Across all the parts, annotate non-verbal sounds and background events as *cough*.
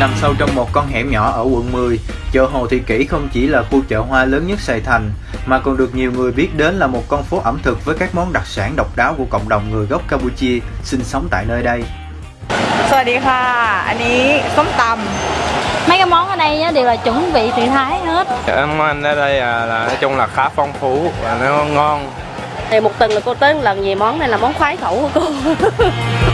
Nằm sâu trong một con hẻm nhỏ ở quận 10, chợ Hồ Thị Kỷ không chỉ là khu chợ hoa lớn nhất Sài Thành, mà còn được nhiều người biết đến là một con phố ẩm thực với các món đặc sản độc đáo của cộng đồng người gốc Campuchia sinh sống tại nơi đây. สวัสดีค่ะ อันนี้ส้มต mấy cái món ở đây á, đều là chuẩn vị từ Thái hết Em ăn ở đây à, là nói chung là khá phong phú và nó ngon. thì một tuần là cô tới một lần về món này là món khoái khẩu của cô *laughs*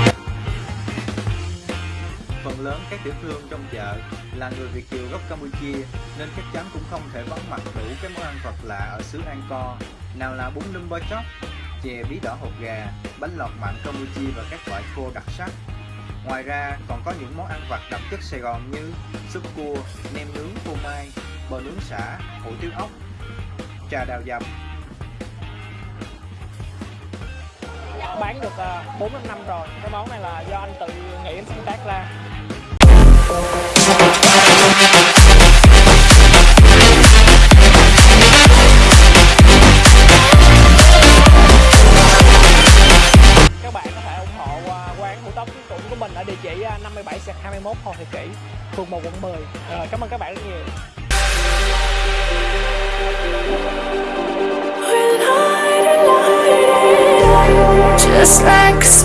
Phần lớn các tiểu thương trong chợ là người Việt kiều gốc Campuchia nên chắc chắn cũng không thể vắng mặt đủ các món ăn vật lạ ở xứ Angkor. Nào là bún lum bơ chóc, chè bí đỏ hột gà, bánh lọt mặn Campuchia và các loại khô đặc sắc. Ngoài ra còn có những món ăn vặt đậm chất Sài Gòn như súp cua, nem nướng phô mai, bò nướng xả, hủ tiếu ốc, trà đào dầm, bán được ờ, 4 năm rồi cái món này là do anh tự nghĩ sáng tác ra các bạn có thể ủng hộ à, quán hủ tóc cũng của mình ở địa chỉ à, 57 21 Hồ Thị Kỷ, phường 1 quận 10 rồi, cảm ơn các bạn rất nhiều. Just like